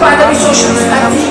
by the resources